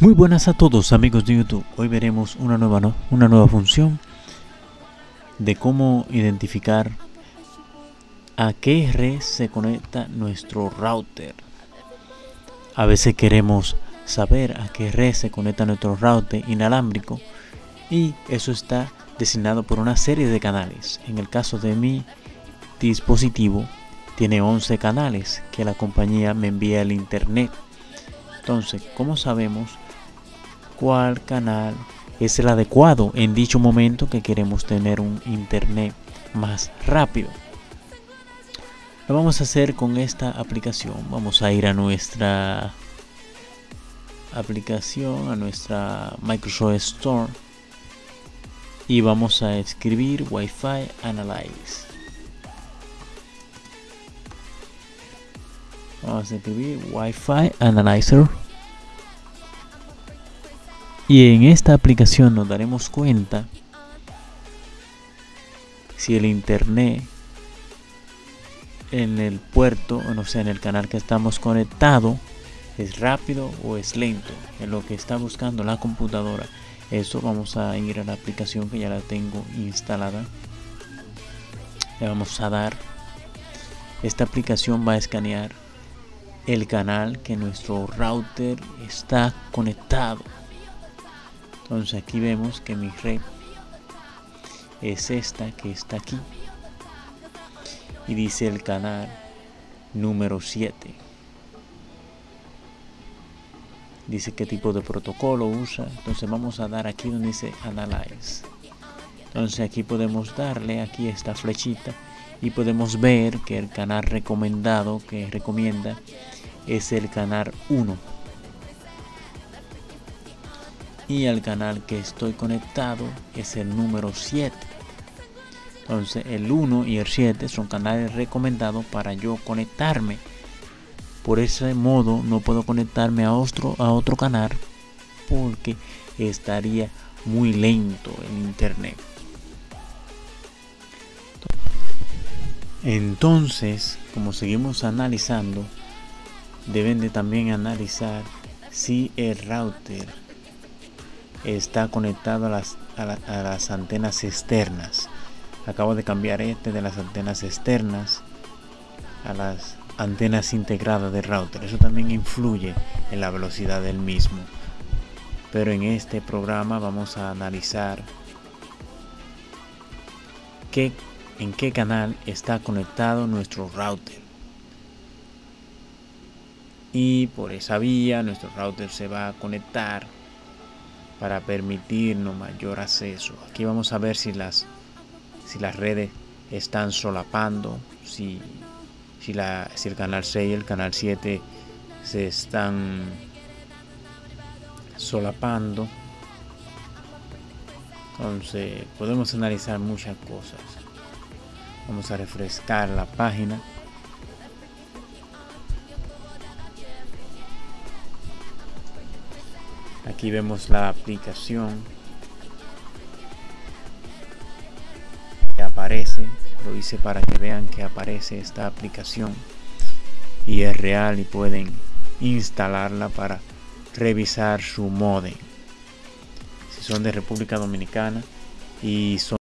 Muy buenas a todos amigos de YouTube. Hoy veremos una nueva, una nueva función de cómo identificar a qué red se conecta nuestro router. A veces queremos saber a qué red se conecta nuestro router inalámbrico y eso está designado por una serie de canales. En el caso de mi dispositivo tiene 11 canales que la compañía me envía al internet. Entonces, ¿cómo sabemos cuál canal es el adecuado en dicho momento que queremos tener un internet más rápido? Lo vamos a hacer con esta aplicación. Vamos a ir a nuestra aplicación, a nuestra Microsoft Store y vamos a escribir Wi-Fi Analyze. Vamos a escribir Wi-Fi Analyzer. Y en esta aplicación nos daremos cuenta si el internet en el puerto, o sea, en el canal que estamos conectado, es rápido o es lento, en lo que está buscando la computadora. Eso vamos a ir a la aplicación que ya la tengo instalada. Le vamos a dar. Esta aplicación va a escanear el canal que nuestro router está conectado. Entonces aquí vemos que mi red es esta que está aquí. Y dice el canal número 7 dice qué tipo de protocolo usa. Entonces vamos a dar aquí donde dice analyze. Entonces aquí podemos darle aquí esta flechita y podemos ver que el canal recomendado que recomienda es el canal 1 y el canal que estoy conectado es el número 7 entonces el 1 y el 7 son canales recomendados para yo conectarme por ese modo no puedo conectarme a otro, a otro canal porque estaría muy lento el internet. Entonces, como seguimos analizando, deben de también analizar si el router está conectado a las, a las antenas externas. Acabo de cambiar este de las antenas externas a las antenas integradas de router. Eso también influye en la velocidad del mismo. Pero en este programa vamos a analizar qué, en qué canal está conectado nuestro router. Y por esa vía nuestro router se va a conectar para permitirnos mayor acceso. Aquí vamos a ver si las, si las redes están solapando, si si, la, si el canal 6 y el canal 7 se están solapando. Entonces podemos analizar muchas cosas. Vamos a refrescar la página. Aquí vemos la aplicación. Que aparece lo hice para que vean que aparece esta aplicación. Y es real y pueden instalarla para revisar su modem. Si son de República Dominicana y son